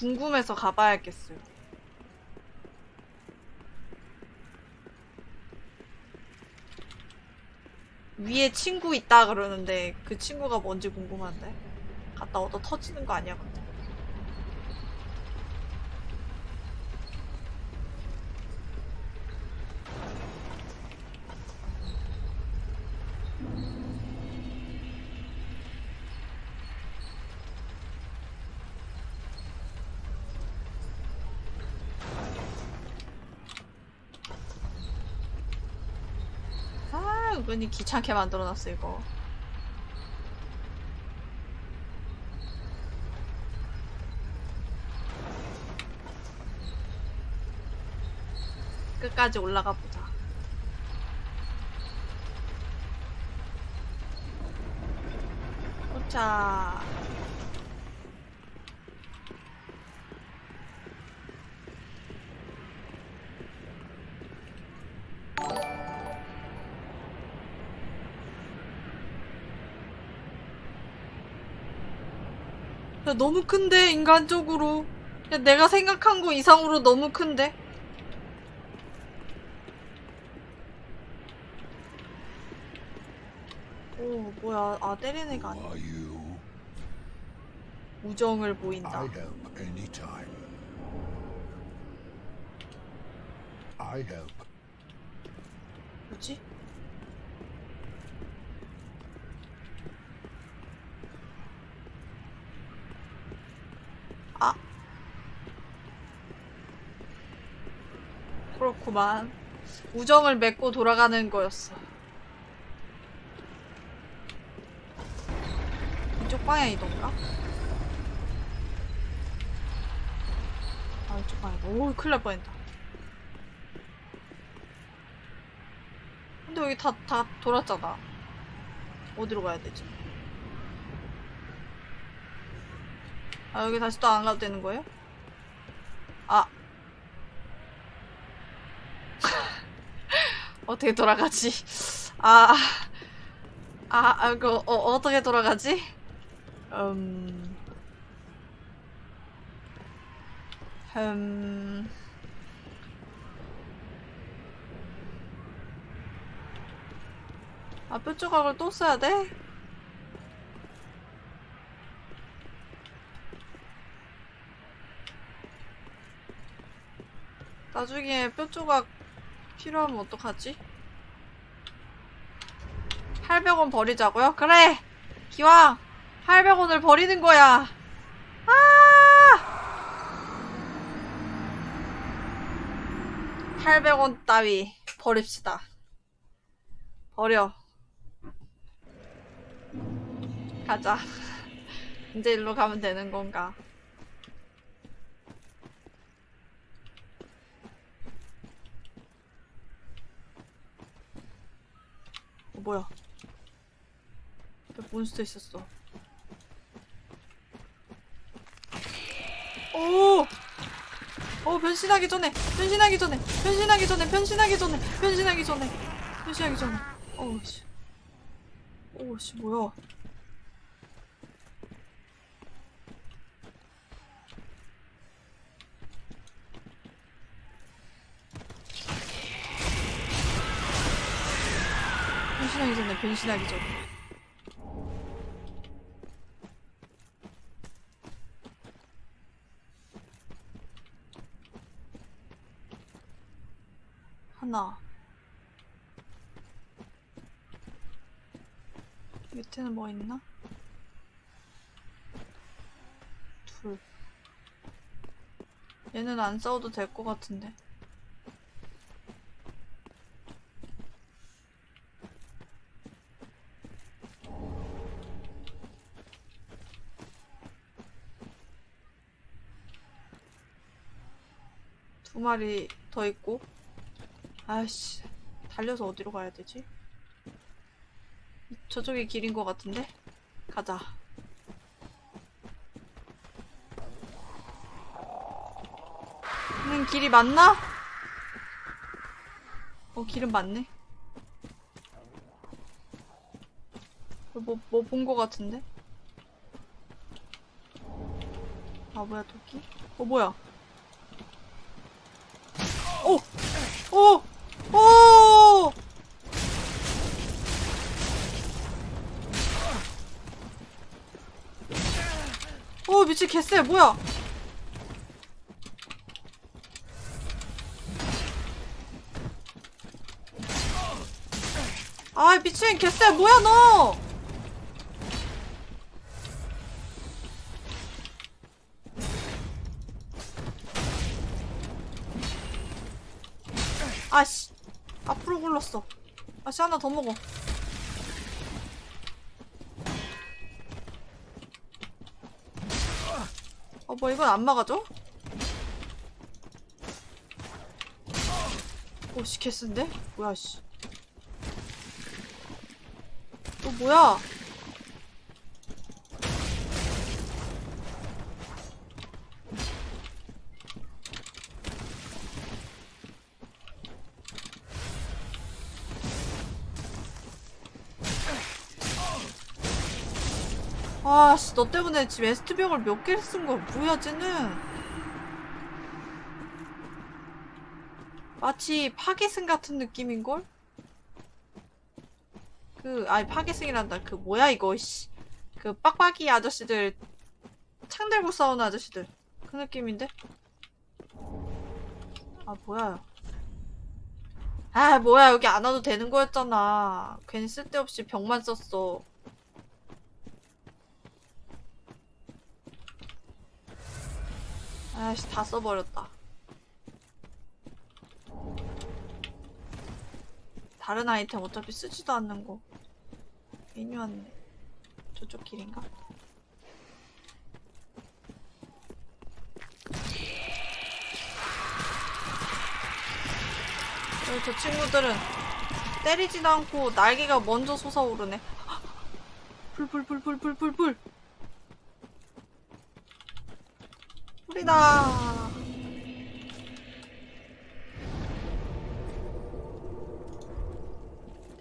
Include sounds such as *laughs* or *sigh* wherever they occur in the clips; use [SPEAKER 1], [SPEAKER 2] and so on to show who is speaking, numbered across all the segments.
[SPEAKER 1] 궁금해서 가봐야겠어요. 위에 친구 있다 그러는데 그 친구가 뭔지 궁금한데 갔다 얻어 터지는 거 아니야 근데 아 은근히 귀찮게 만들어놨어 이거. 끝까지 올라가 보자. 도착 야, 너무 큰데, 인간적으로. 야, 내가 생각한 거 이상으로 너무 큰데? 오, 뭐야. 아, 때리는 애가 아니야. 우정을 보인다. 뭐지? 아. 그렇구만. 우정을 맺고 돌아가는 거였어. 이쪽 방향이던가? 아, 이쪽 방향. 오, 큰일 날 뻔했다. 근데 여기 다, 다 돌았잖아. 어디로 가야 되지? 아, 여기 다시 또 안 가도 되는 거예요? 아. *laughs* 어떻게 돌아가지? 아. 아, 아, 그, 어, 어떻게 돌아가지? 음. 음. 아, 뼈 조각을 또 써야 돼? 나중에 뼈 조각 필요하면 어떡하지? 800원 버리자고요? 그래! 기왕! 800원을 버리는 거야! 아! 800원 따위 버립시다. 버려. 가자. *laughs* 이제 일로 가면 되는 건가? 어, 뭐야? 몬스터 있었어. 오! 오, 변신하기 전에! 변신하기 전에! 변신하기 전에! 변신하기 전에! 변신하기 전에! 변신하기 전에! 어우, 씨. 오우, 씨, 뭐야. 변신하기 전에, 변신하기 전에. 하나. 밑에는 뭐 있나? 둘. 얘는 안 싸워도 될 것 같은데. 두 마리 더 있고. 아이씨. 달려서 어디로 가야 되지? 저쪽이 길인 것 같은데? 가자. 음, 길이 맞나? 어, 길은 맞네. 뭐, 뭐 본 것 같은데? 아, 뭐야, 토끼? 어 뭐야? 오! 오! 오! 오 미친 개쎄 뭐야? 아 미친 개쎄 뭐야 너? 하나 더 먹어 어 뭐 이건 안 막아줘? 오씨 개쓴데? 뭐야 씨 또 뭐야 아씨 너 때문에 지금 웨스트벽을 몇 개를 쓴 거야? 뭐야 쟤는? 마치 파괴승 같은 느낌인걸? 그 아니 파괴승이란다. 그 뭐야 이거 씨 그 빡빡이 아저씨들 창 들고 싸우는 아저씨들. 그 느낌인데? 아 뭐야. 아 뭐야. 여기 안 와도 되는 거였잖아. 괜히 쓸데없이 벽만 썼어 아씨 다 써버렸다. 다른 아이템 어차피 쓰지도 않는 거. 괜히 왔네. 저쪽 길인가? 저 친구들은 때리지도 않고 날개가 먼저 솟아오르네. 불불불불불불불 불이다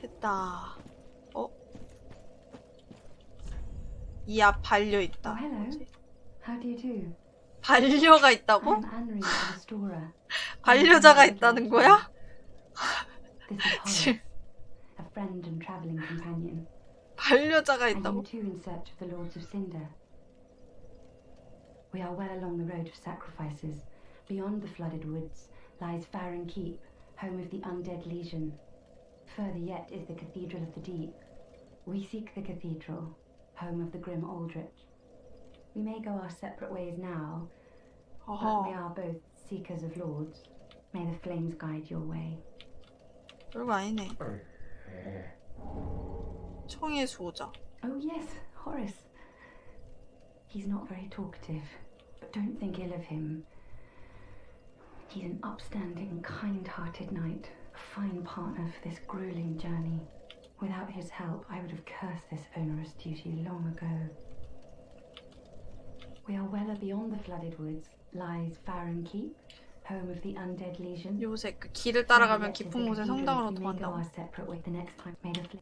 [SPEAKER 1] 됐다 어? 이 앞 반려 있다
[SPEAKER 2] Oh, hello. How do you do?
[SPEAKER 1] 반려가 있다고? 반려자가 있다는 거야? 반려자가 있다고?
[SPEAKER 2] We are well along the road of sacrifices. Beyond the flooded woods lies Farron Keep, home of the undead legion. Further yet is the Cathedral of the Deep. We seek the cathedral, home of the grim Aldrich. We may go our separate ways now, but we
[SPEAKER 1] 어허
[SPEAKER 2] are both seekers of lords. May the flames guide your way.
[SPEAKER 1] 별거 아니네 청의 수호자
[SPEAKER 2] Oh, yes, Horace. He's not very talkative, but don't think ill of him. He's an upstanding, kind hearted knight, a fine partner for this grueling journey. Without his help, I would have cursed this onerous duty long ago. We are well beyond the flooded woods, lies Farron Keep, home of the undead legion.
[SPEAKER 1] 요새 그 길을 따라가면 깊은 곳에 성당으로
[SPEAKER 2] We may go
[SPEAKER 1] 도망다고
[SPEAKER 2] our separate way the next time. May the fl-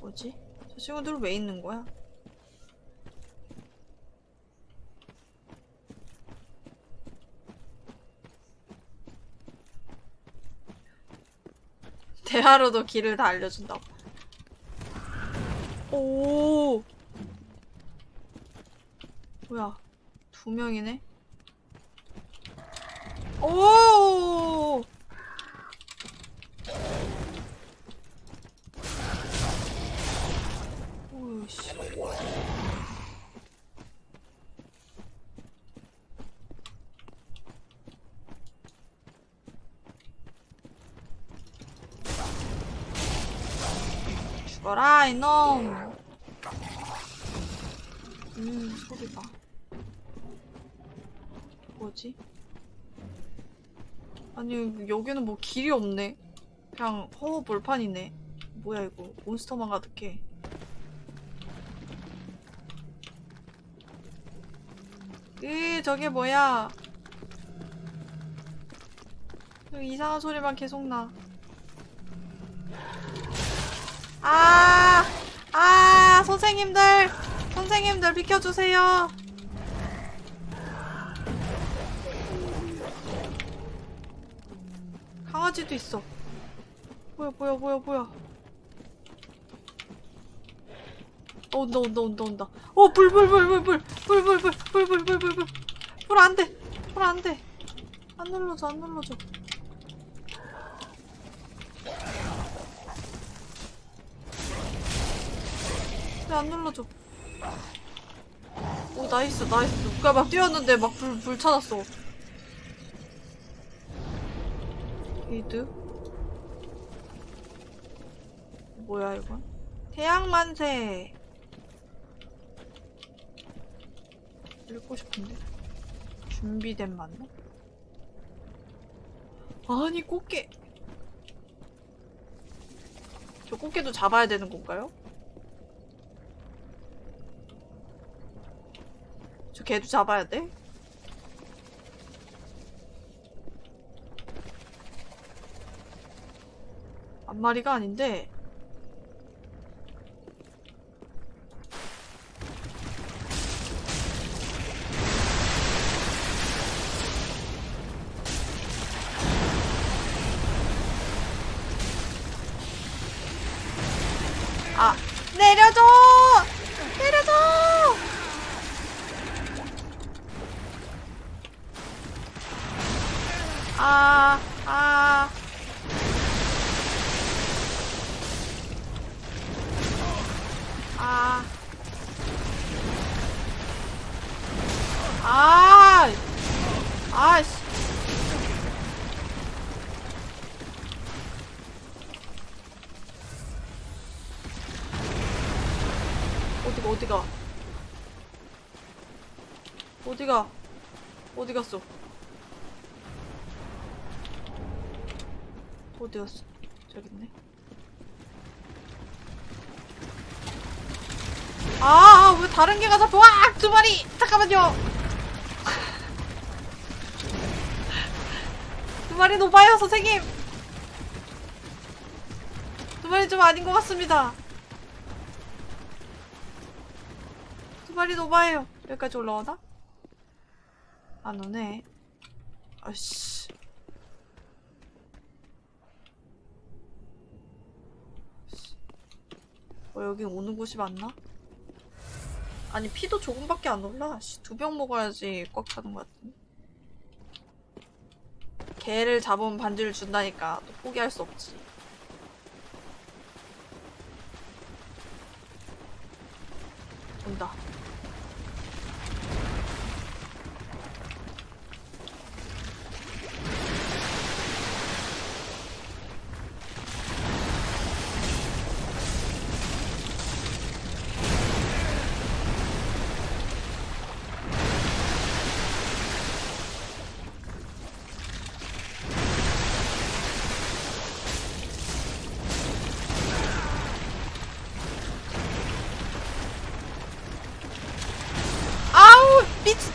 [SPEAKER 1] 뭐지? 저 친구들 왜 있는 거야? *laughs* 대화로도 길을 다 알려준다고. 오. 뭐야? 두 명이네. 오. 오씨. 죽어라 이놈. 음 소리 봐. 뭐지? 아니 여기는 뭐 길이 없네. 그냥 허허 벌판이네. 뭐야 이거 몬스터만 가득해. 으 저게 뭐야 이상한 소리만 계속 나 아, 아, 선생님들, 선생님들 비켜주세요. 강아지도 있어. 뭐야 뭐야 뭐야 뭐야. 어, 온다 온다 온다 온다. 어 불 불 불 불 불 불 불 불 불 불 불 불불불 안돼 불 안돼 안 눌러줘 안 눌러줘. 왜안 눌러줘? 오 nice nice 누가 막 뛰었는데 막 불 불 찾았어. 게이드 뭐야 이건? 태양만세 읽고 싶은데 준비된 만나? 아니 꽃게 저 꽃게도 잡아야 되는 건가요? 저 개도 잡아야 돼? 앞마리가 아닌데 아 내려줘 내려줘 아, 아. 아. 아. 아이씨. 어디가, 어디가. 어디가. 어디 갔어? 어디 갔어? 저기 있네. 아, 아, 왜 다른 개가 잡혀? 와! 두 마리! 잠깐만요! *laughs* 두 마리 높아요, 선생님! 두 마리 좀 아닌 것 같습니다. 두 마리 높아요. 여기까지 올라오나? 안 오네. 아씨. 어, 여기 오는 곳이 맞나? 아니 피도 조금밖에 안 올라. 두 병 먹어야지 꽉 차는 것 같은데. 개를 잡으면 반지를 준다니까 또 포기할 수 없지. 온다. 아우 미치.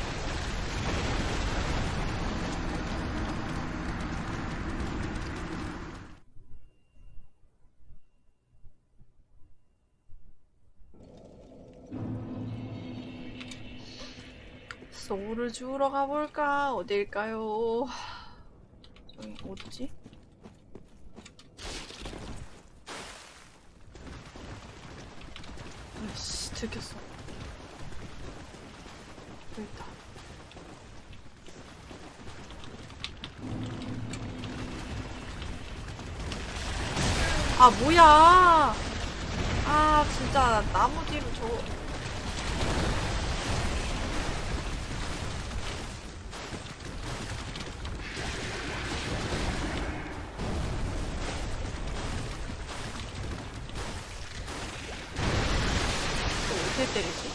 [SPEAKER 1] 소울을 주우러 가볼까? 어딜까요? 저기 어디지? 아이씨 들켰어 있다 아 뭐야 아 진짜 나무 뒤로 저 이거 어떻게 때리지?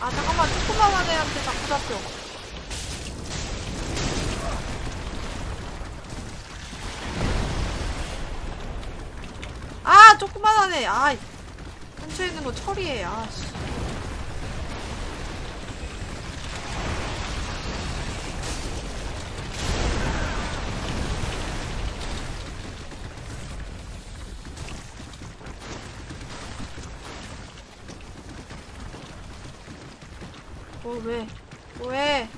[SPEAKER 1] 아 잠깐만. 조그만한 애한테 자꾸 잡혀. 아 조그만한 애 아 근처에 있는 거 처리해. 아씨 뭐 왜? 뭐해?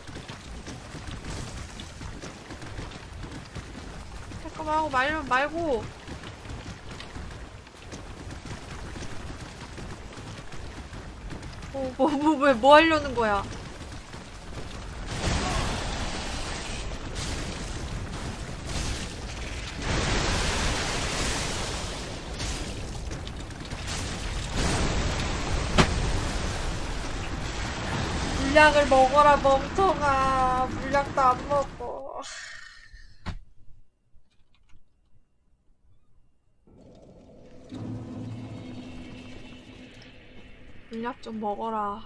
[SPEAKER 1] 잠깐만 하고 말 말고. 어, 뭐, 뭐, 왜, 뭐 하려는 거야? 물약을 먹어라, 멍청아. 물약도 안 먹어. 물약 좀 먹어라.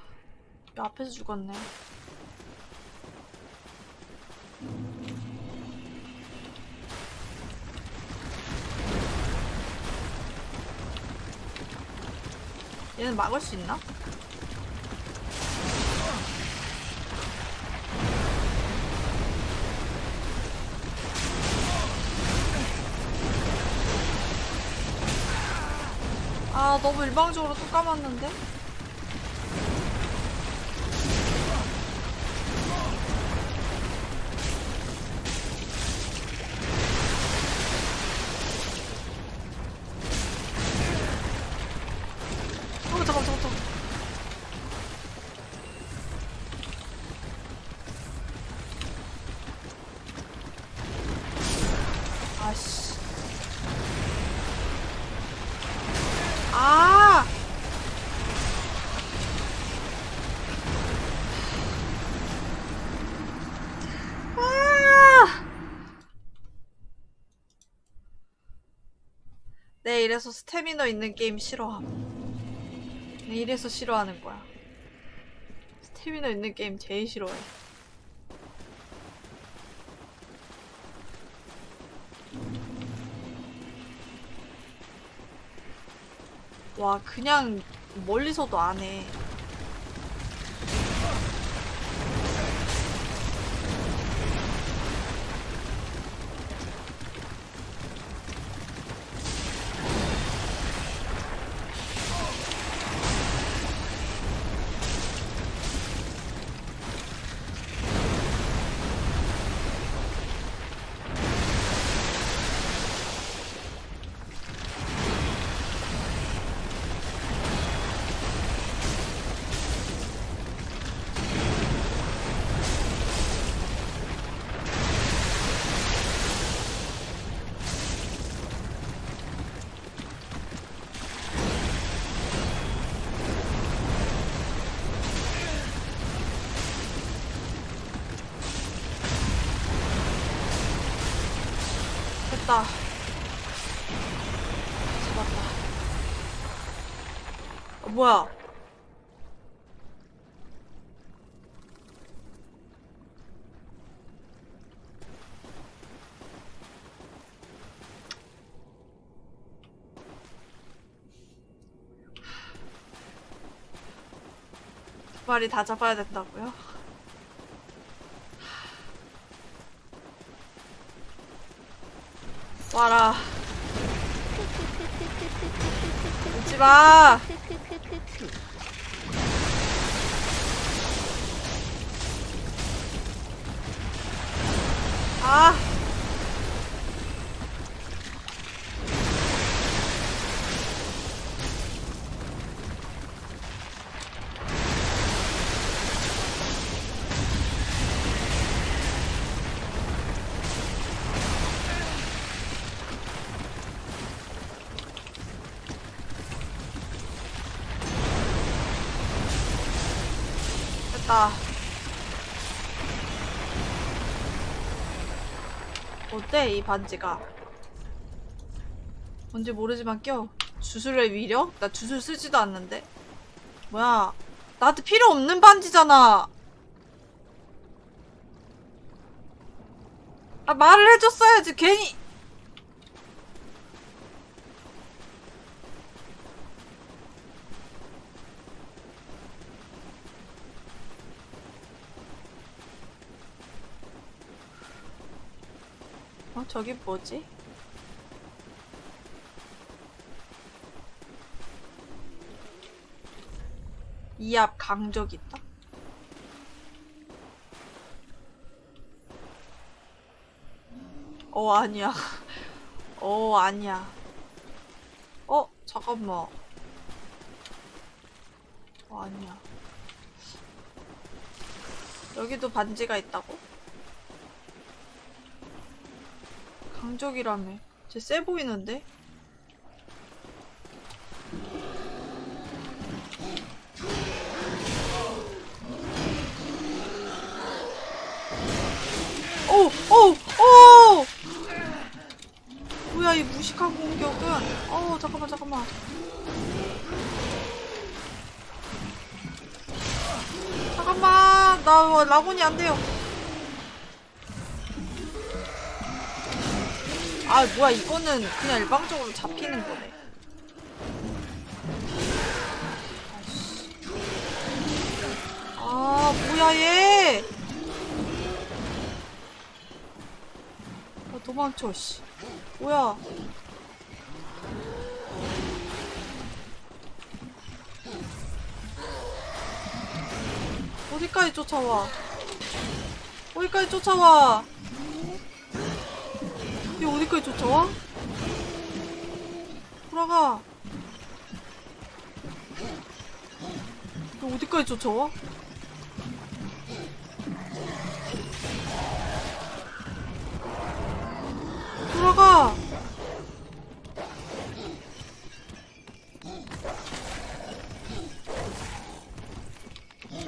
[SPEAKER 1] 야, 앞에서 죽었네. 얘는 막을 수 있나? 아, 너무 일방적으로 또 까먹는데? 어, 잠깐, 잠깐, 잠깐. 아씨. 아! 아! 내 이래서 스태미너 있는 게임 싫어함. 내 이래서 싫어하는 거야. 스태미너 있는 게임 제일 싫어해. 와, 그냥 멀리서도 안 해. 됐다. 잡았다. 어, 뭐야? 두 마리 다 잡아야 된다고요? 와라. 웃지 마. 아. 됐다. 어때, 이 반지가? 뭔지 모르지만 껴. 주술의 위력? 나 주술 쓰지도 않는데. 뭐야. 나한테 필요 없는 반지잖아. 아, 말을 해줬어야지. 괜히. 저기 뭐지? 이 앞 강적 있다? 어 아니야 *laughs* 어 아니야 어 잠깐만 어 아니야 여기도 반지가 있다고? 강적이라며 쟤쎄 보이는데? 오! 오! 오! 뭐야 이 무식한 공격은 어 잠깐만 잠깐만 잠깐만 나 라곤이 안 돼요 아 뭐야 이거는 그냥 일방적으로 잡히는 거네. 아 뭐야 얘? 아, 도망쳐 씨. 뭐야? 어디까지 쫓아와? 어디까지 쫓아와 얘 어디까지 쫓아와? 돌아가 얘 어디까지 쫓아와? 돌아가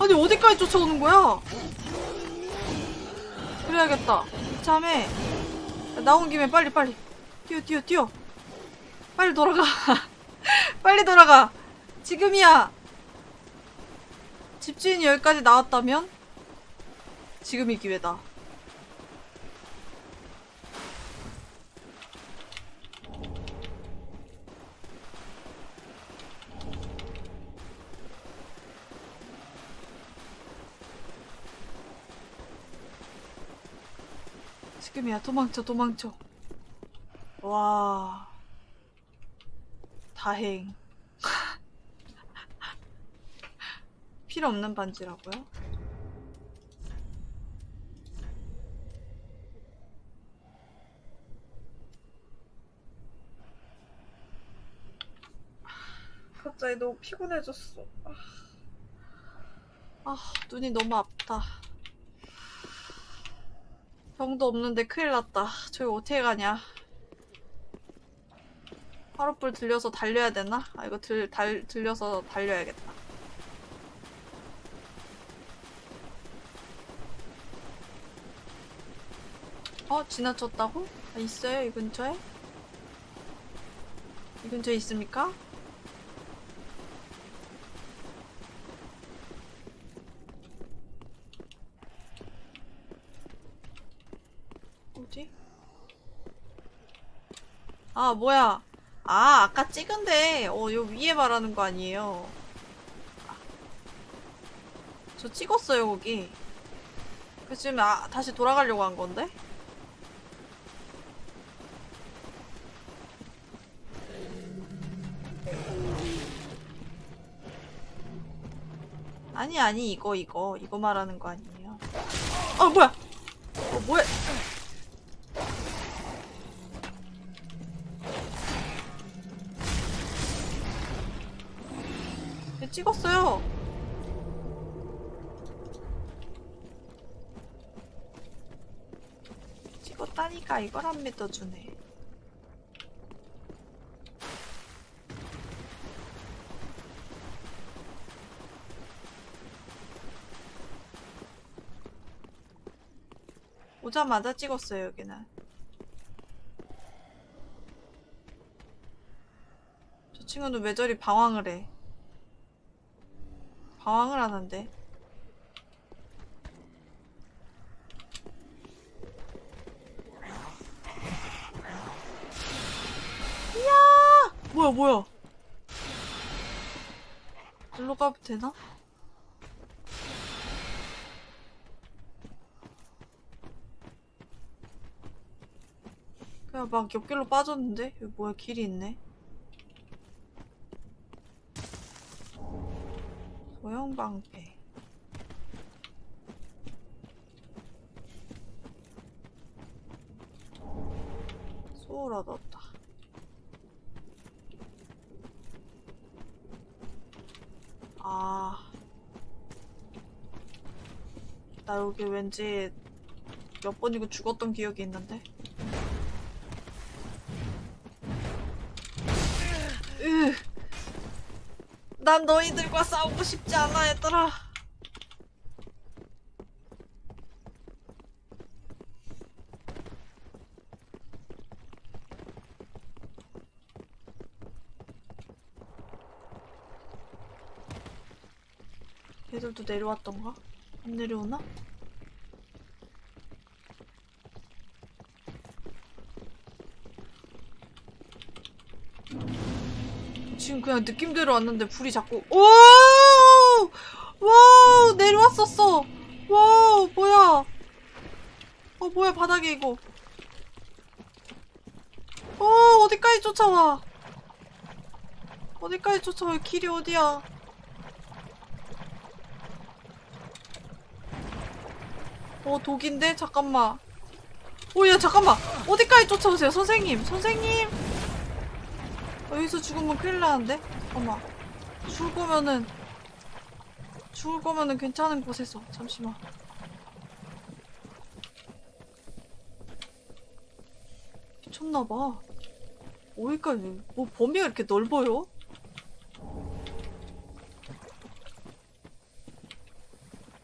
[SPEAKER 1] 아니 어디까지 쫓아오는 거야? 그래야겠다 참에 나온 김에 빨리 빨리. 뛰어 뛰어 뛰어. 빨리 돌아가. *laughs* 빨리 돌아가. 지금이야. 집주인이 여기까지 나왔다면? 지금이 기회다 지금이야. 도망쳐 도망쳐. 와. 다행. *laughs* 필요 없는 반지라고요? 갑자기 너무 피곤해졌어. 아, 아 눈이 너무 아프다 병도 없는데 큰일 났다. 저기 어떻게 가냐? 하룻불 들려서 달려야 되나? 아 이거 들, 달, 들려서 달려야겠다. 어? 지나쳤다고? 아, 있어요? 이 근처에? 이 근처에 있습니까? 어디? 아, 뭐야. 아, 아까 찍은데, 어, 요 위에 말하는 거 아니에요. 저 찍었어요, 거기. 그래서 지금, 아, 다시 돌아가려고 한 건데? 아니, 아니, 이거, 이거. 이거 말하는 거 아니에요. 아, 뭐야! 어, 뭐야! 이걸 안 믿어주네. 오자마자 찍었어요 여기는. 저 친구는 왜 저리 방황을 해? 방황을 하는데. 뭐야, 뭐야? 일로 가도 되나? 그냥 막 옆길로 빠졌는데? 여기 뭐야, 길이 있네. 소형 방패. 소울 얻었다. 아. 나 여기 왠지 몇 번이고 죽었던 기억이 있는데. 으. 난 너희들과 싸우고 싶지 않아, 얘들아. 얘들도 내려왔던가? 안 내려오나? 지금 그냥 느낌대로 왔는데 불이 자꾸 오! wow! 내려왔었어! wow! 뭐야? 어 뭐야 바닥에 이거. 어 어디까지 쫓아와? 어디까지 쫓아와? 길이 어디야 어 독인데? 잠깐만. 오야 잠깐만. 어디까지 쫓아오세요? 선생님 선생님. 어, 여기서 죽으면 큰일 나는데? 잠깐만. 죽을 거면은 죽을 거면은 괜찮은 곳에서 잠시만. 미쳤나봐. 어디까지 뭐 범위가 이렇게 넓어요?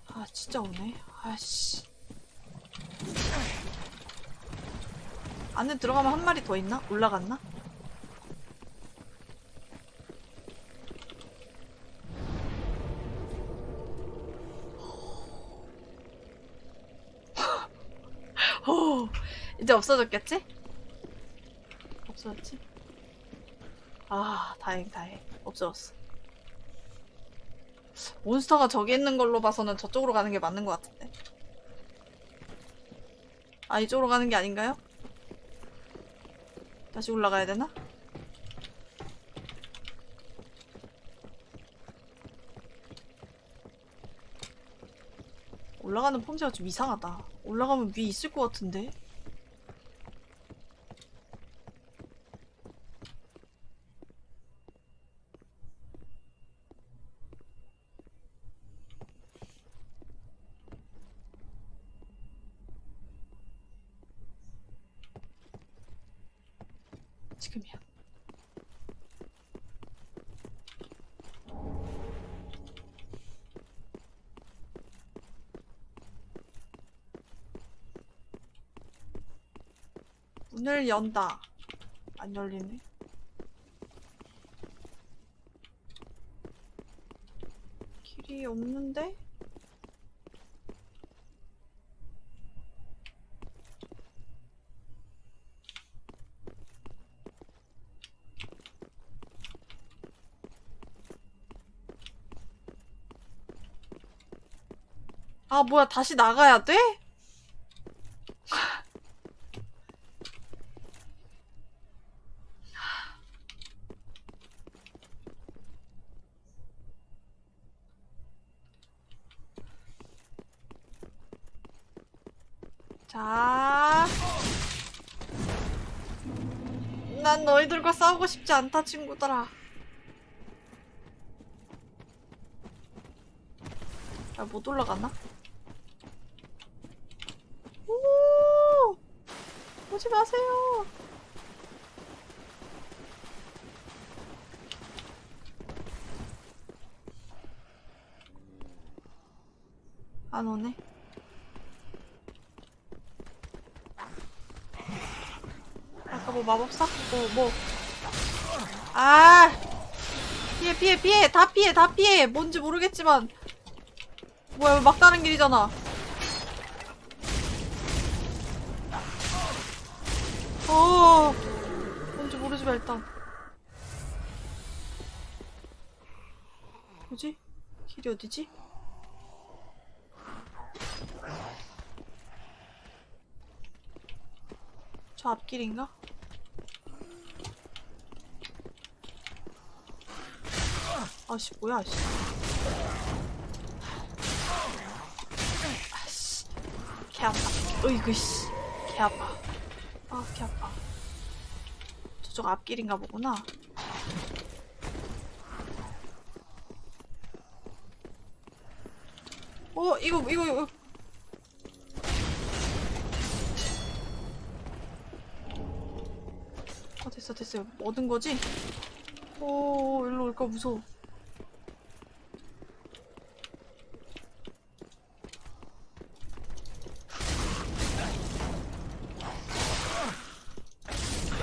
[SPEAKER 1] 아 진짜 오네. 아씨 안에 들어가면 한 마리 더 있나? 올라갔나? 오, *laughs* 이제 없어졌겠지? 없어졌지? 아, 다행, 다행. 없어졌어. 몬스터가 저기 있는 걸로 봐서는 저쪽으로 가는 게 맞는 것 같은데. 아, 이쪽으로 가는 게 아닌가요? 다시 올라가야 되나? 올라가는 폼새가 좀 이상하다. 올라가면 위에 있을 것 같은데? 지금이야. 문을 연다. 안 열리네. 길이 없는데? 아, 뭐야, 다시 나가야 돼? 자. 난 너희들과 싸우고 싶지 않다, 친구들아. 아, 못 올라가나? 오! 오지 마세요. 안 오네. 아까 뭐 마법사? 뭐, 뭐. 아! 피해, 피해, 피해! 다 피해, 다 피해! 뭔지 모르겠지만. 뭐야, 막다른 길이잖아. 어, 뭔지 모르지만 일단. 뭐지? 길이 어디지? 저 앞길인가? 아씨 뭐야 씨. 아씨 개 아파. 어이구 씨. 개 아파. 아개 아파. 저쪽 앞길인가 보구나. 어, 이거, 이거, 이거. 어, 됐어, 됐어. 얻은 거지? 오, 일로 올까 무서워.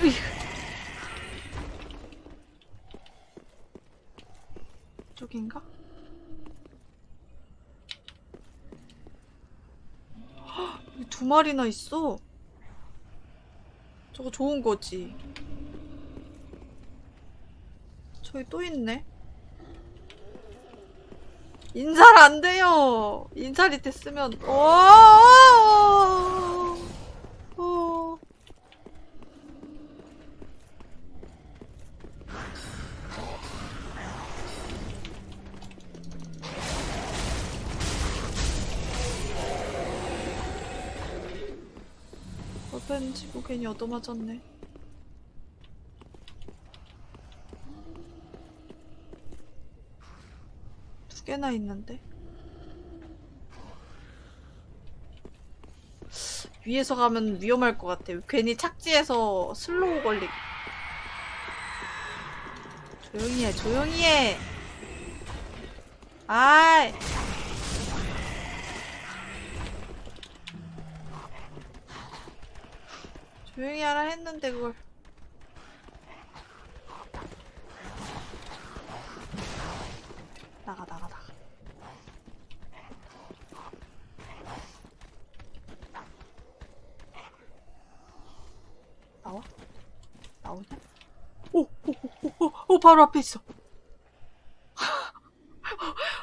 [SPEAKER 1] 으이. 저긴가? 헉, 여기 두 마리나 있어. 저거 좋은 거지. 저기 또 있네. 인살 안 돼요. 인살이 됐으면, 오! 오! 괜히 얻어맞았네. 두 개나 있는데. 위에서 가면 위험할 것 같아. 괜히 착지해서 슬로우 걸리. 조용히 해, 조용히 해. 아이. 조용히 하라 했는데 그걸. 나가 나가 나가. 나와? 나오냐? 오, 오, 오, 바로 앞에 있어.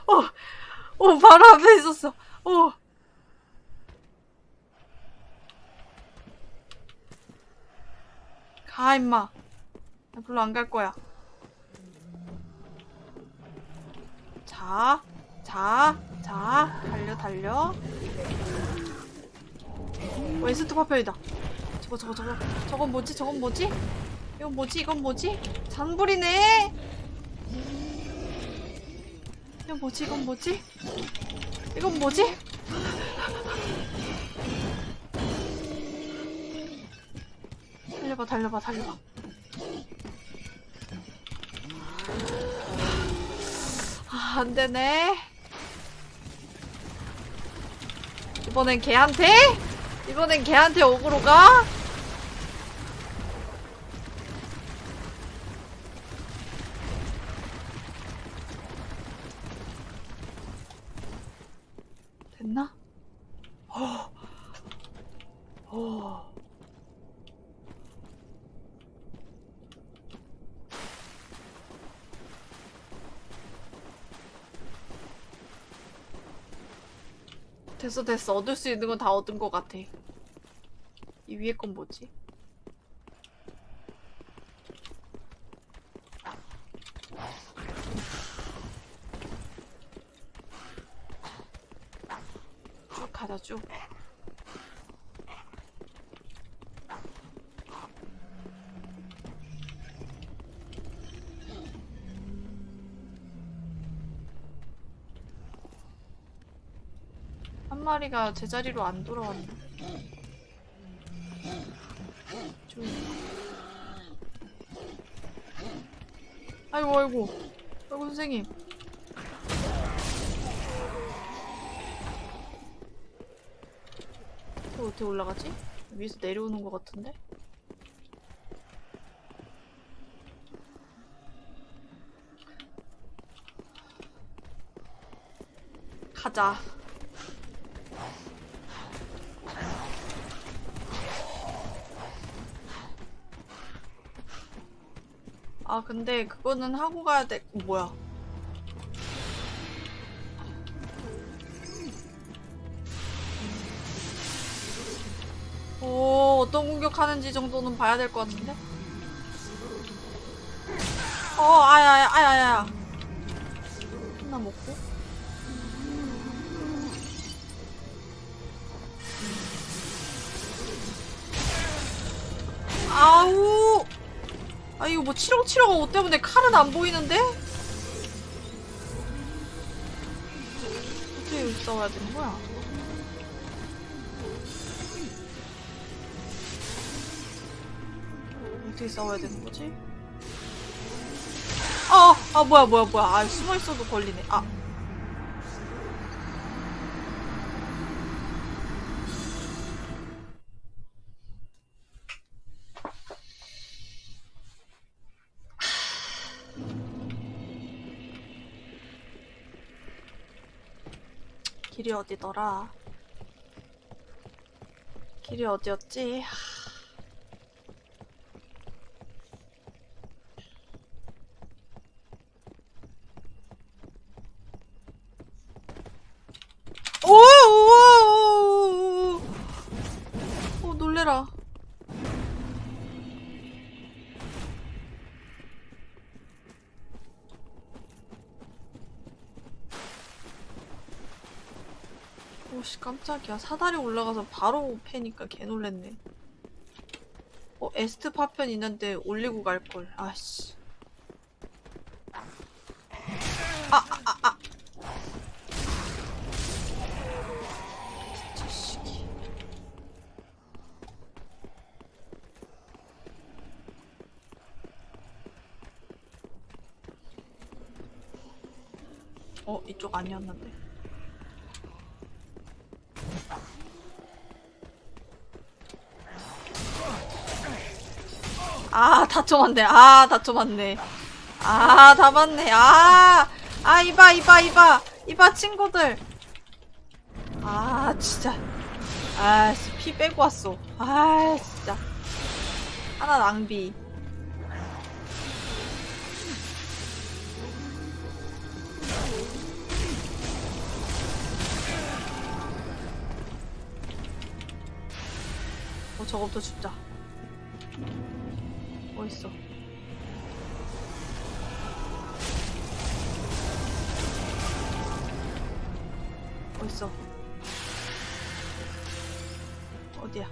[SPEAKER 1] 오, 오, 바로 앞에 *laughs* 있었어. 오. 가, 임마. 나 별로 안 갈 거야. 자, 자, 자, 달려, 달려. 에스트 파편이다. 저거, 저거, 저거. 저건 뭐지? 저건 뭐지? 이건 뭐지? 이건 뭐지? 잔불이네? 이건 뭐지? 이건 뭐지? 이건 뭐지? 달려봐, 달려봐, 달려봐. 아, 안 되네. 이번엔 걔한테? 이번엔 걔한테 오그로 가? 됐나? 어. 어. 됐어 됐어 얻을 수 있는 건 다 얻은 것 같아 이 위에 건 뭐지? 쭉 가자 쭉 한 마리가 제자리로 안 돌아왔네. 좀. 아이고 아이고 아이고 선생님. 또 어떻게 올라가지? 위에서 내려오는 것 같은데? 가자. 아 근데 그거는 하고 가야 돼. 어, 뭐야? 오 어떤 공격하는지 정도는 봐야 될 것 같은데? 어 아야야 아야야 하나 먹고 뭐 치렁치렁한 옷 때문에 칼은 안 보이는데? 어떻게 여기 싸워야 되는 거야? 어떻게 싸워야 되는 거지? 아, 아 뭐야 뭐야 뭐야 아 숨어 있어도 걸리네 아 길이 어디더라? 길이 어디였지? 깜짝이야. 사다리 올라가서 바로 패니까 개 놀랬네. 어 에스트 파편 있는데 올리고 갈걸. 아씨. 아아아아. 자식이 어 이쪽 아니었는데 다쳐 맞네. 아, 다쳐 맞네. 아, 다 맞네. 아, 아, 이봐, 이봐, 이봐. 이봐, 친구들. 아, 진짜. 아, 씨, 피 빼고 왔어. 아, 진짜. 하나 낭비. 어, 저거부터 죽자. 어딨어? 어딨어? 어디야?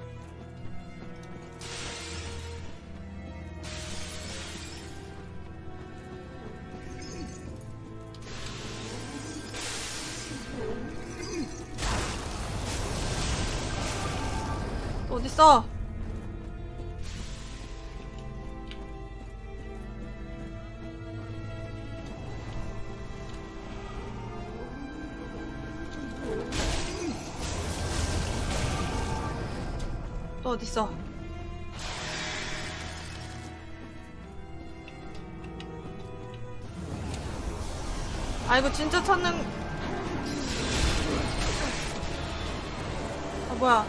[SPEAKER 1] 또 어딨어? 어딨어? 아 이거 진짜 찾는 아 뭐야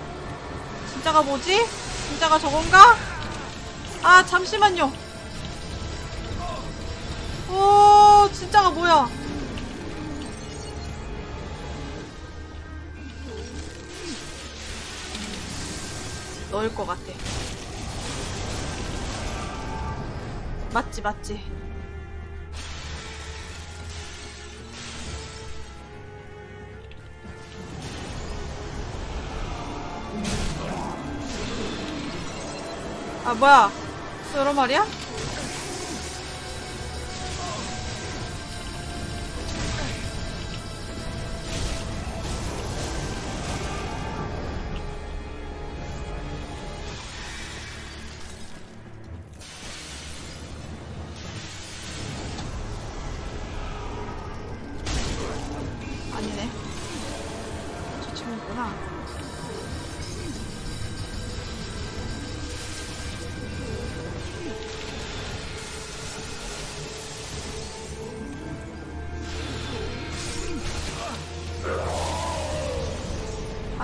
[SPEAKER 1] 진짜가 뭐지? 진짜가 저건가? 아 잠시만요 오 진짜가 뭐야 넣을 것 같아. 맞지, 맞지. 아, 뭐야. 여러 말이야?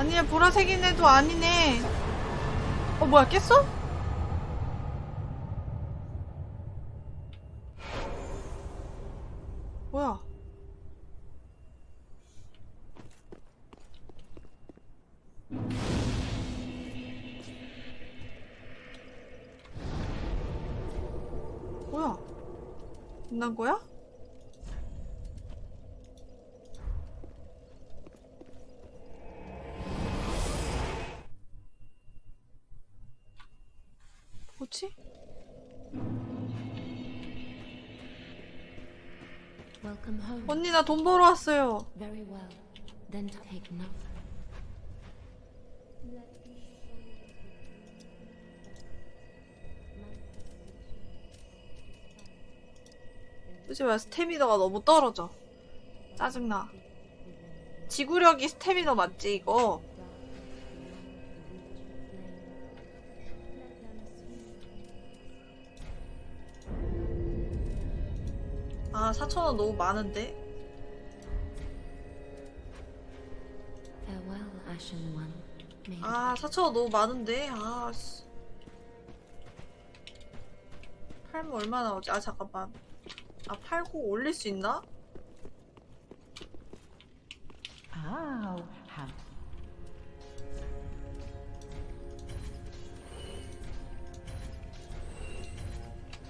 [SPEAKER 1] 아니야, 보라색인 애도 아니네. 어, 뭐야, 깼어? 뭐야? 뭐야? 끝난 거야? 언니 나 돈 벌어 왔어요. 그치 왜 스태미너가 너무 떨어져. 짜증나. 지구력이 스태미너 맞지 이거? 아 4천원 너무 많은데? 아 4천원 너무 많은데? 아 씨. 팔면 얼마 나오지? 아 잠깐만 아 팔고 올릴 수 있나?
[SPEAKER 3] Have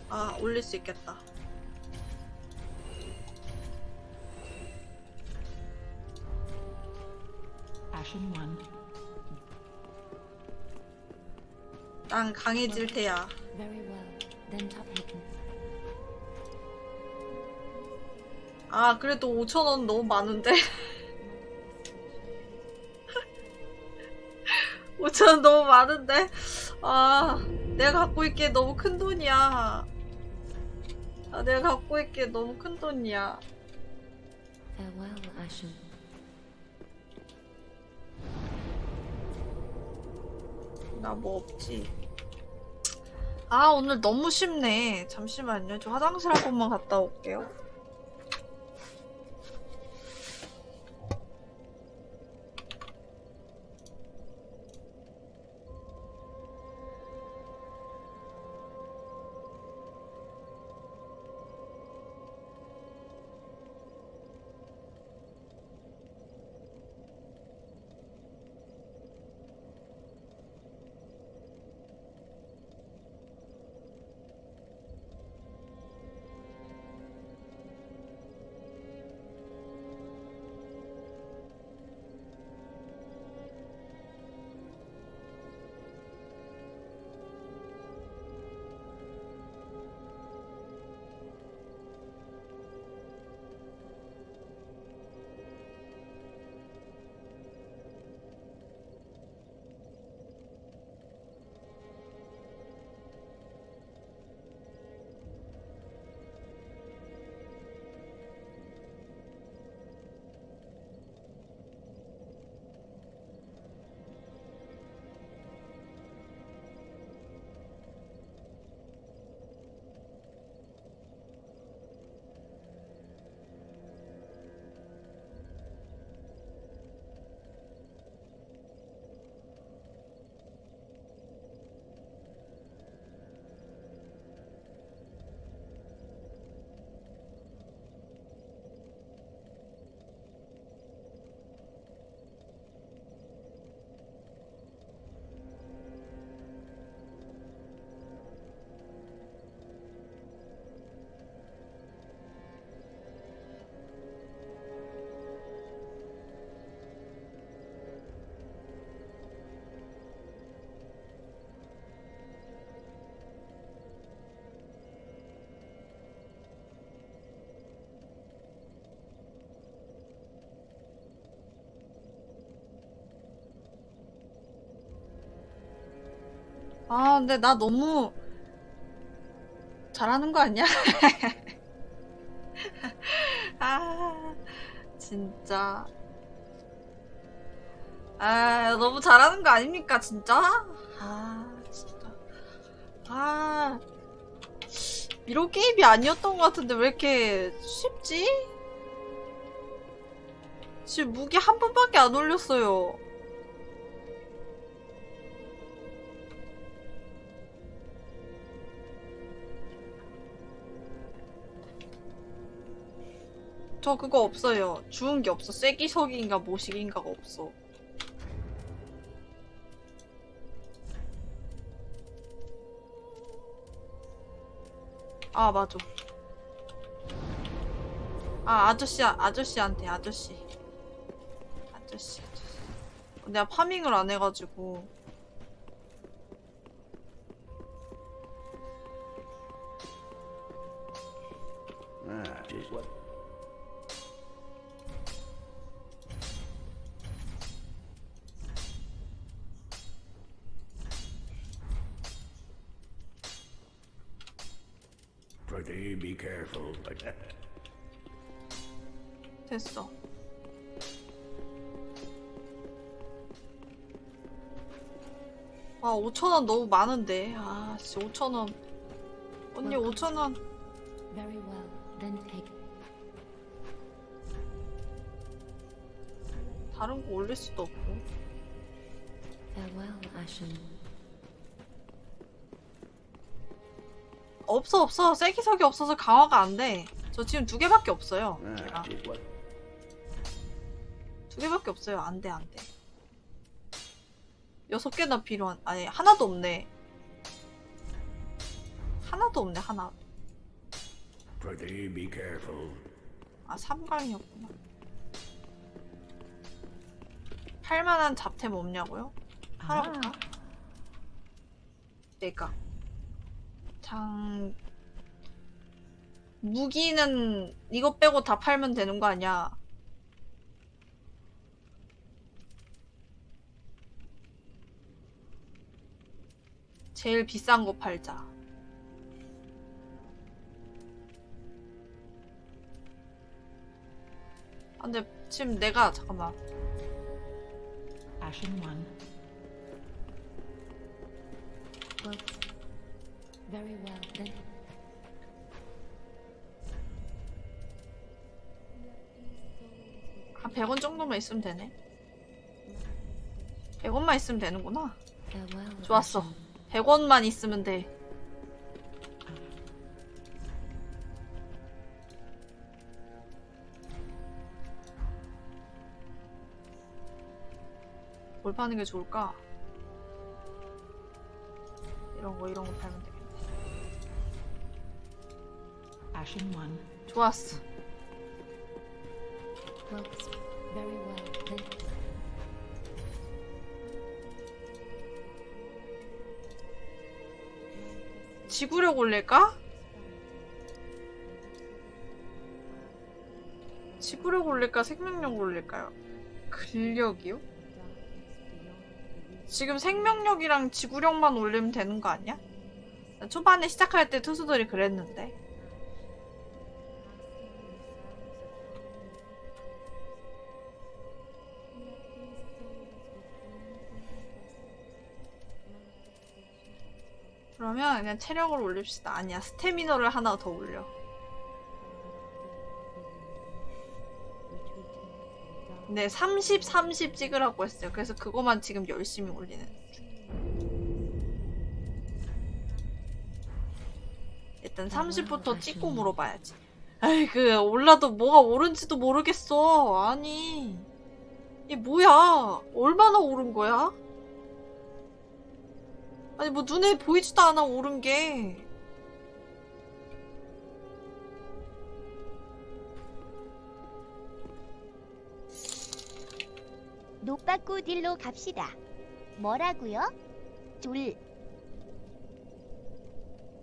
[SPEAKER 1] 아 올릴 수 있겠다
[SPEAKER 3] Ashen One
[SPEAKER 1] 난 강해질 테야
[SPEAKER 4] Very well. Then take note.
[SPEAKER 1] 아 그래도 5천원 너무 많은데 *laughs* 5천원 너무 많은데 아 내가 갖고 있기에 너무 큰 돈이야 아 내가 갖고 있기에 너무 큰 돈이야
[SPEAKER 4] Farewell, Ashen.
[SPEAKER 1] 나 뭐 없지. 아 오늘 너무 쉽네. 잠시만요. 저 화장실 한 번만 갔다 올게요 아, 근데 나 너무 잘하는 거 아니야? *laughs* 아, 진짜. 아, 너무 잘하는 거 아닙니까, 진짜? 아, 진짜. 아, 이런 게임이 아니었던 것 같은데 왜 이렇게 쉽지? 지금 무기 한 번밖에 안 올렸어요. 저 그거 없어요. 주운 게 없어. 쐐기석인가 모식인가가 없어. 아 맞아. 아 아저씨 아저씨한테 아저씨. 아저씨 아저씨. 내가 파밍을 안 해가지고. 5천원 너무 많은데. 아, 씨, 5천원. 언니, 5천원.
[SPEAKER 4] Very well, then take.
[SPEAKER 1] 다른 거 올릴 수도 없고. 없어, 없어. 세기석이 없어서 강화가 안 돼. 저 지금 두 개밖에 없어요. 제가.
[SPEAKER 5] Ah, it was
[SPEAKER 1] 두 개밖에 없어요. 안 돼, 안 돼. 여섯 개나 필요한, 아니, 하나도 없네. 하나도 없네, 하나.
[SPEAKER 5] pretty be careful.
[SPEAKER 1] 아, 삼강이었구나. 팔만한 잡템 없냐고요? 하러 갈까? 내가. 장, 무기는 이거 빼고 다 팔면 되는 거 아니야? 제일 비싼 거 팔자. 아, 근데 지금 내가, 잠깐만.
[SPEAKER 3] Ashen one.
[SPEAKER 4] Well, very well, then.
[SPEAKER 1] 한 100원 정도만 있으면 되네. 100원만 있으면 되는구나. 좋았어.
[SPEAKER 4] Ashen.
[SPEAKER 1] 100원만 있으면 돼. 뭘 파는 게 좋을까? 이런 거, 이런 거 팔면 되겠네.
[SPEAKER 3] Ashen one.
[SPEAKER 1] 좋았어. 지구력 올릴까? 지구력 올릴까? 생명력 올릴까요? 근력이요? 지금 생명력이랑 지구력만 올리면 되는 거 아니야? 초반에 시작할 때 투수들이 그랬는데. 그러면 그냥 체력을 올립시다. 아니야, 스태미너를 하나 더 올려. 네, 30, 30 찍으라고 했어요. 그래서 그거만 지금 열심히 올리는 중. 일단 30부터 찍고 물어봐야지. 아이, 그, 올라도 뭐가 오른지도 모르겠어. 아니. 이게 뭐야? 얼마나 오른 거야? 아니, 뭐 눈에 보이지도 않아, 오른 게.
[SPEAKER 6] 노빠꾸딜로 갑시다. 뭐라고요? 둘.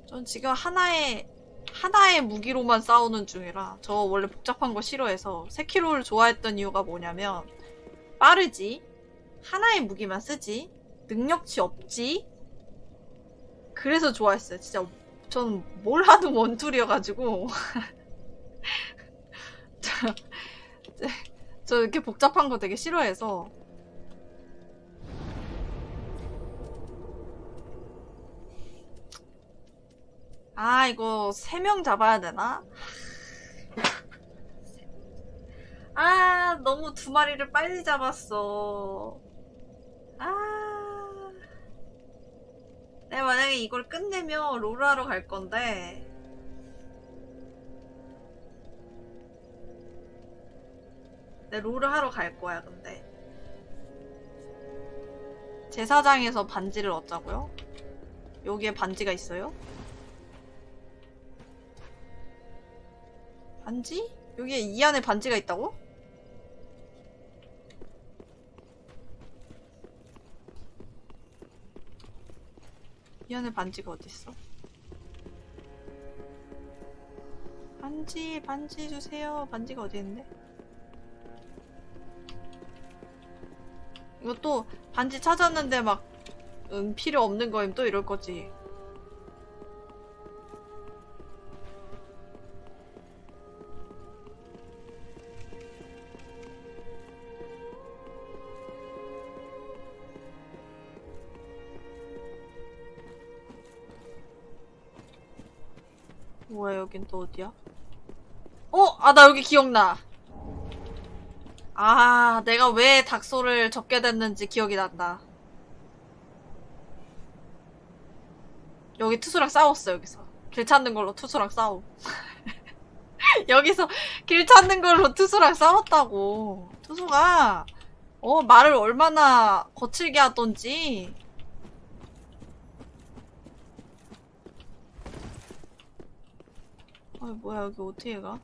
[SPEAKER 1] 전 지금 하나의 하나의 무기로만 싸우는 중이라 저 원래 복잡한 거 싫어해서 세키로를 좋아했던 이유가 뭐냐면 빠르지 하나의 무기만 쓰지 능력치 없지 그래서 좋아했어요 진짜 전뭘 하든 원툴이어가지고 저, *laughs* 저- 저 이렇게 복잡한 거 되게 싫어해서 아, 이거 세 명 잡아야 되나? 아, 너무 두 마리를 빨리 잡았어. 아. 내가 만약에 이걸 끝내면 롤하러 갈 건데. 내 롤을 하러 갈 거야, 근데. 제사장에서 반지를 얻자고요? 여기에 반지가 있어요? 반지? 여기에 이 안에 반지가 있다고? 이 안에 반지가 어딨어? 반지, 반지 주세요. 반지가 어디 있는데? 이것도 반지 찾았는데 막, 음, 필요 없는 거임 또 이럴 거지. 여긴 또 어디야? 어? 아 나 여기 기억나. 아 내가 왜 닥소를 접게 됐는지 기억이 난다. 여기 투수랑 싸웠어 여기서. 길 찾는 걸로 투수랑 싸우 *laughs* 여기서 길 찾는 걸로 투수랑 싸웠다고. 투수가 어 말을 얼마나 거칠게 하던지 아 뭐야 여기 어떻게 가?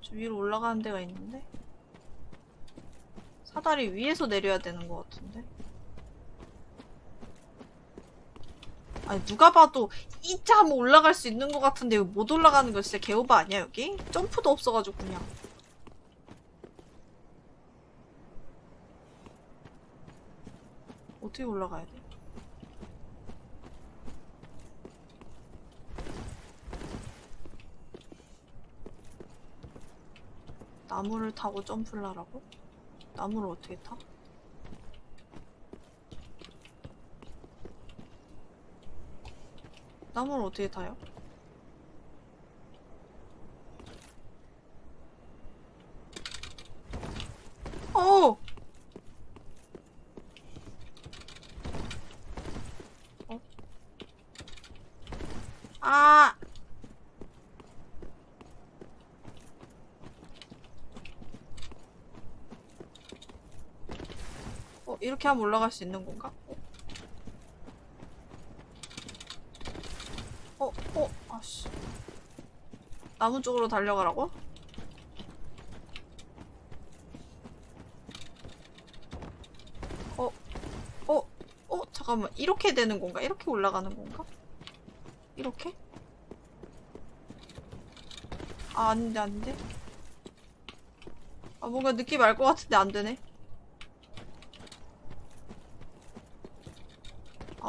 [SPEAKER 1] 저 위로 올라가는 데가 있는데? 사다리 위에서 내려야 되는 것 같은데? 아니 누가 봐도 이자 하면 올라갈 수 있는 것 같은데 못 올라가는 거 진짜 개오바 아니야 여기? 점프도 없어가지고 그냥 어떻게 올라가야 돼? 나무를 타고 점프를 하라고? 나무를 어떻게 타? 나무를 어떻게 타요? 어! 어? 아! 어, 이렇게 하면 올라갈 수 있는 건가? 어? 어? 어? 아씨. 나무 쪽으로 달려가라고? 어? 어? 어? 잠깐만. 이렇게 되는 건가? 이렇게 올라가는 건가? 이렇게? 아, 아닌데, 아닌데? 아, 뭔가 느낌 알 것 같은데 안 되네.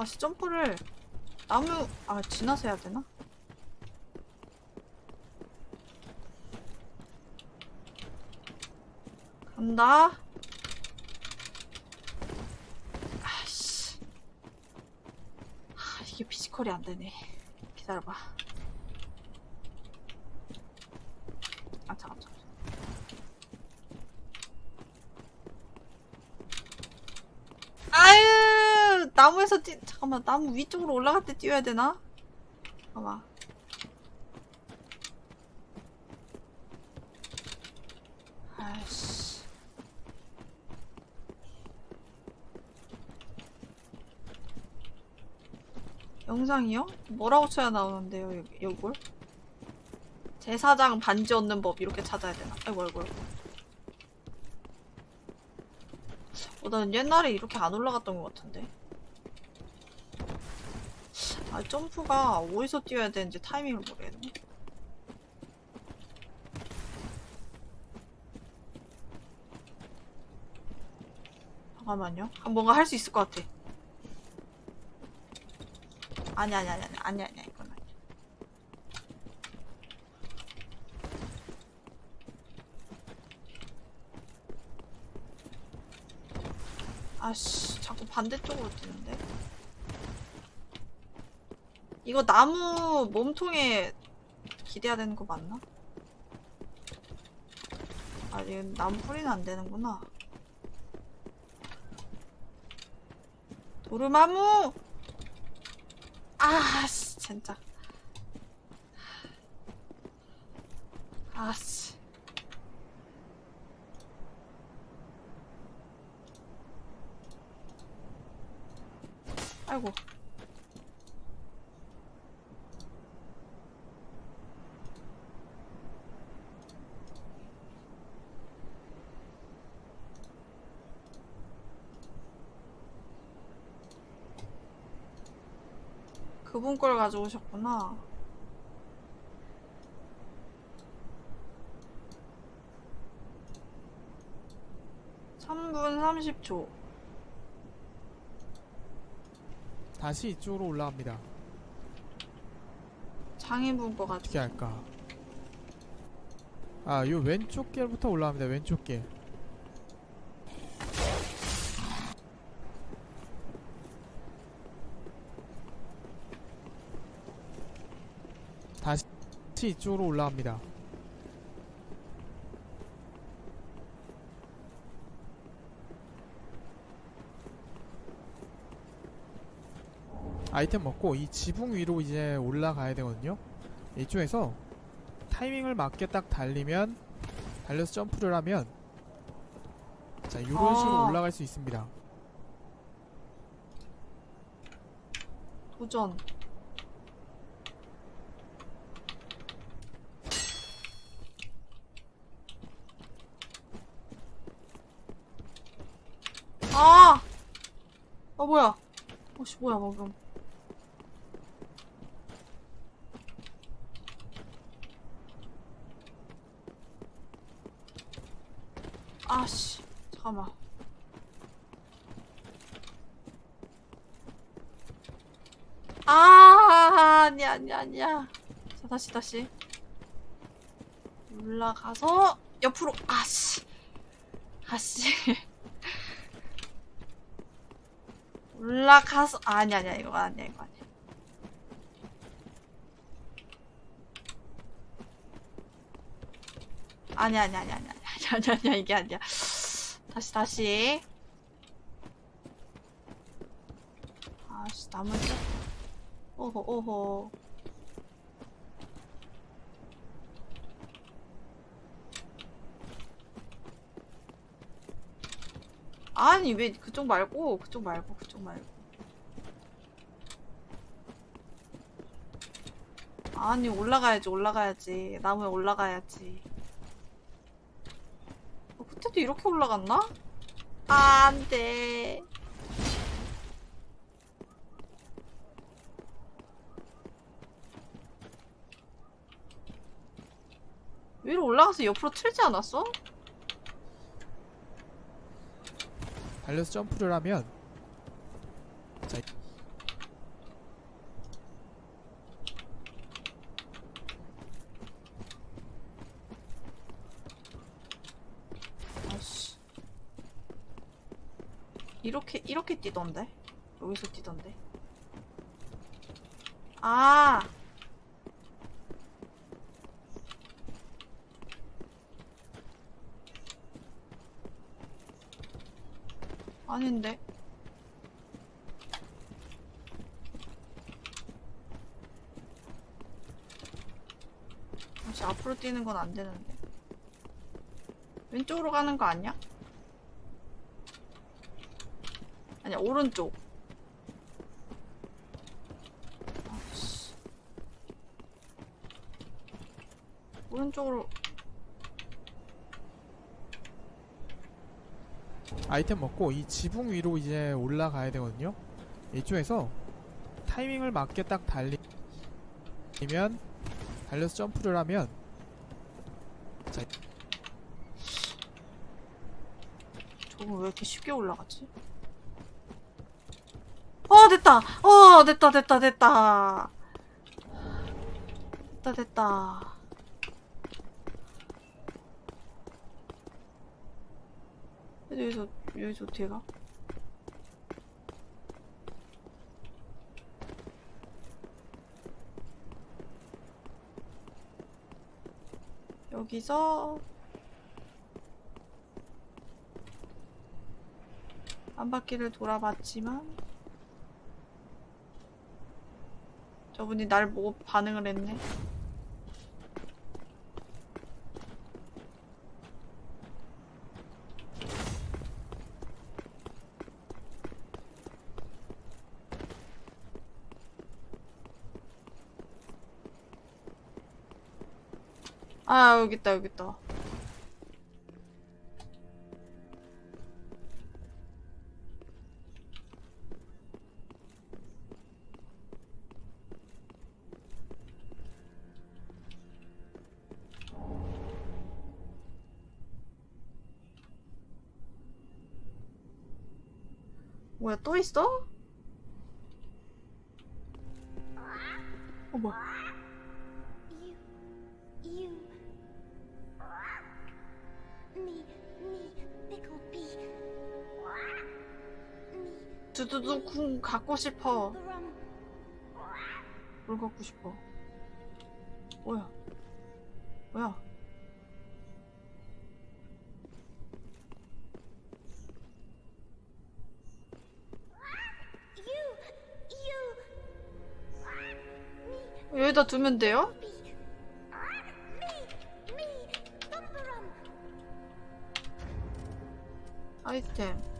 [SPEAKER 1] 아, 씨, 점프를 나무 아 지나서 해야 되나? 간다. 아씨. 아, 이게 피지컬이 안 되네. 기다려봐. 아 잠깐 잠깐. 나무에서 뛰 잠깐만 나무 위쪽으로 올라갈 때 뛰어야 되나? 잠깐만 아이씨 영상이요? 뭐라고 쳐야 나오는데요 여기, 요걸? 제사장 반지 얻는 법 이렇게 찾아야 되나? 아이고 아이고 아이고 어, 난 옛날에 이렇게 안 올라갔던 것 같은데. 아, 점프가 어디서 뛰어야 되는지 타이밍을 모르겠네. 잠깐만요. 아, 뭔가 할 수 있을 것 같아. 아니, 아니, 아니, 아니, 아니, 아니, 이건 아니야. 아씨, 자꾸 반대쪽으로 뛰는데? 이거 나무 몸통에 기대야 되는 거 맞나? 아, 이건 나무 뿌리는 안 되는구나. 도르마무! 아, 씨, 진짜. 아 씨. 아이고. 그분 걸 가져오셨구나. 삼분 30초.
[SPEAKER 7] 다시 이쪽으로 올라갑니다.
[SPEAKER 1] 장인분 거
[SPEAKER 7] 어떻게
[SPEAKER 1] 같아.
[SPEAKER 7] 할까? 아, 요 왼쪽 길부터 올라갑니다. 왼쪽 길. 다시 이쪽으로 올라갑니다. 아이템 먹고 이 지붕 위로 이제 올라가야 되거든요. 이쪽에서 타이밍을 맞게 딱 달리면 달려서 점프를 하면 자 이런 식으로
[SPEAKER 1] 아.
[SPEAKER 7] 올라갈 수 있습니다.
[SPEAKER 1] 도전. 아! 아, 뭐야. 어씨, 뭐야, 방금. 아씨, 잠깐만. 아, 아니야, 아니야, 아니야. 자, 다시, 다시. 올라가서, 옆으로, 아씨. 아씨. *laughs* 올라가서, 아, 아니야, 아니야, 이거 아니야, 이거 아니야. 아니야, 아니야, 아니야, 아니야, 아니야, 아니야, 아니야, 이게 아니야. 다시, 다시. 아씨, 나머지. 오호, 오호. 아니, 왜 그쪽 말고, 그쪽 말고, 그쪽 말고. 아니, 올라가야지, 올라가야지. 나무에 올라가야지. 어, 그때도 이렇게 올라갔나? 아, 안 돼. 위로 올라가서 옆으로 틀지 않았어?
[SPEAKER 7] 달려서 점프를 하면 자
[SPEAKER 1] 아씨. 이렇게, 이렇게 뛰던데? 여기서 뛰던데? 아! 아닌데. 혹시 앞으로 뛰는 건 안 되는데. 왼쪽으로 가는 거 아니야? 아니야, 오른쪽. 아씨. 오른쪽으로.
[SPEAKER 7] 아이템 먹고 이 지붕 위로 이제 올라가야 되거든요. 이쪽에서 타이밍을 맞게 딱 달리면 달려서 점프를 하면
[SPEAKER 1] 저거 왜 이렇게 쉽게 올라가지? 어, 됐다! 어, 됐다, 됐다, 됐다! 됐다, 됐다. 근데 여기서, 여기서 어떻게 가? 여기서 한 바퀴를 돌아봤지만 저분이 날 보고 반응을 했네. 아 여기 있다 여기 있다. 두두두 쿵 갖고 싶어. 뭘 갖고 싶어? 뭐야? 뭐야? 여기다 두면 돼요? 아이템.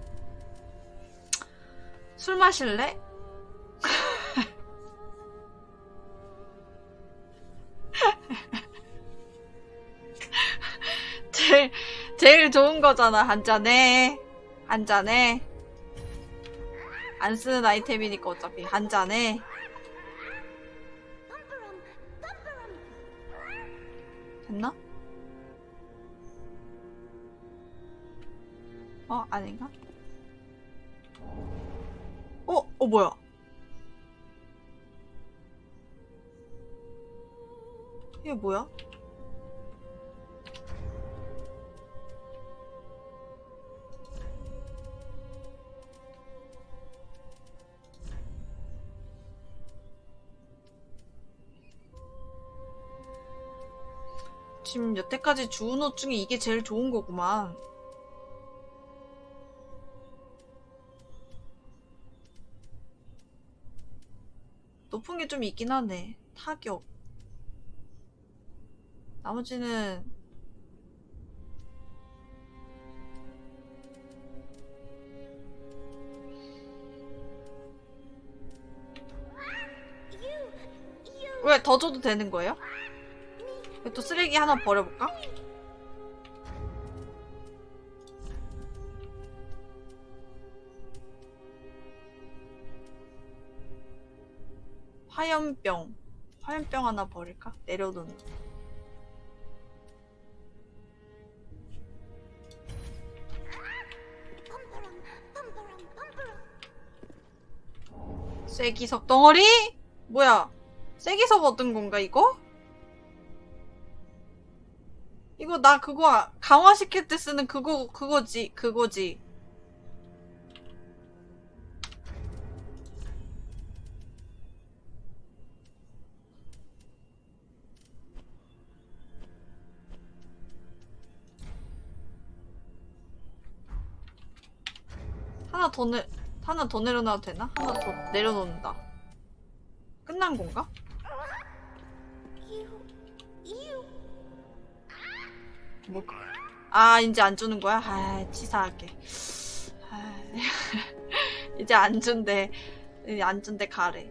[SPEAKER 1] 술 마실래? *laughs* 제일, 제일 좋은 거잖아, 한 잔에. 한 잔에. 안 쓰는 아이템이니까 어차피 한 잔에. 됐나? 어, 아닌가? 어, 어, 뭐야? 이게 뭐야? 지금 여태까지 주운 옷 중에 이게 제일 좋은 거구만. 좀 있긴 하네. 타격. 나머지는 왜 더 줘도 되는 거예요? 또 쓰레기 하나 버려볼까? 화염병. 화염병 하나 버릴까? 내려놓는. 쐐기석 덩어리? 뭐야? 쐐기석 얻은 건가 이거? 이거 나 그거 아- 강화시킬 때 쓰는 그거 그거지 그거지. 더 내, 하나 더 내려놔도 되나? 하나 더 내려놓는다. 끝난 건가? 뭐, 그- 아, 이제 안 주는 거야? 아, 치사하게. 아, *laughs* 이제 안 준대. 안 준대, 가래.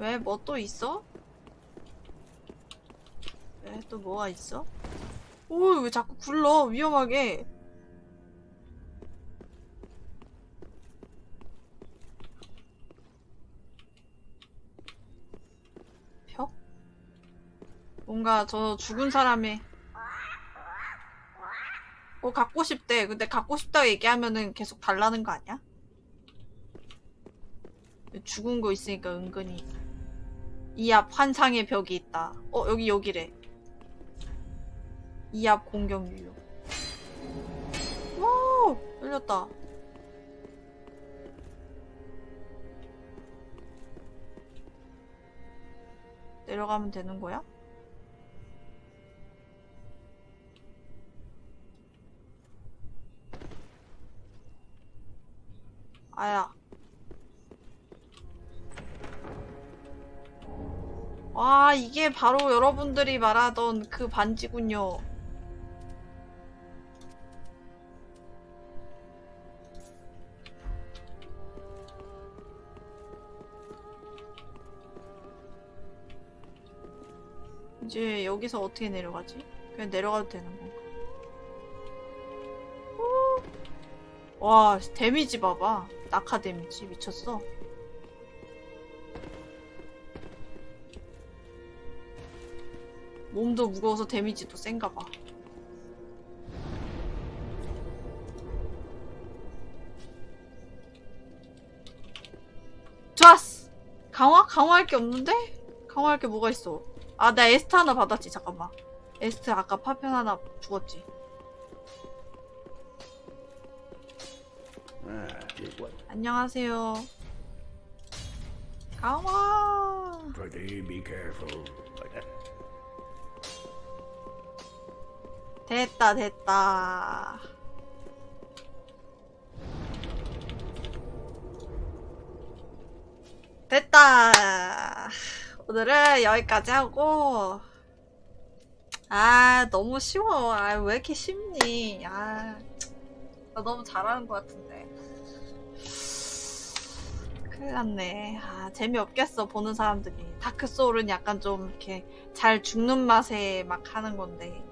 [SPEAKER 1] 왜? 뭐 또 있어? 왜? 또 뭐가 있어? 오, 왜 자꾸 굴러? 위험하게. 벽? 뭔가 저 죽은 사람의 어 갖고 싶대. 근데 갖고 싶다고 얘기하면은 계속 달라는 거 아니야? 죽은 거 있으니까 은근히 이 앞 환상의 벽이 있다. 어 여기 여기래. 이 앞 공격 유효. 오 열렸다. 내려가면 되는 거야? 아야. 와, 이게 바로 여러분들이 말하던 그 반지군요. 이제 여기서 어떻게 내려가지? 그냥 내려가도 되는 건가? 오! 와, damage 봐봐. 낙하 damage 미쳤어. 몸도 무거워서 damage도 센가 봐. 좋았어! 강화? 강화할 게 없는데? 강화할 게 뭐가 있어? 아, 나 에스트 하나 받았지, 잠깐만. 에스트 아까 파편 하나 주웠지.
[SPEAKER 5] Was.
[SPEAKER 1] 안녕하세요. 강화.
[SPEAKER 5] Pretty be careful.
[SPEAKER 1] 됐다 됐다. 됐다. 오늘은 여기까지 하고. 아 너무 쉬워. 아 왜 이렇게 쉽니? 아. 나 너무 잘하는 것 같은데. 큰일 났네. 아, 재미없겠어, 보는 사람들이. 다크 소울은 약간 좀 이렇게 잘 죽는 맛에 막 하는 건데.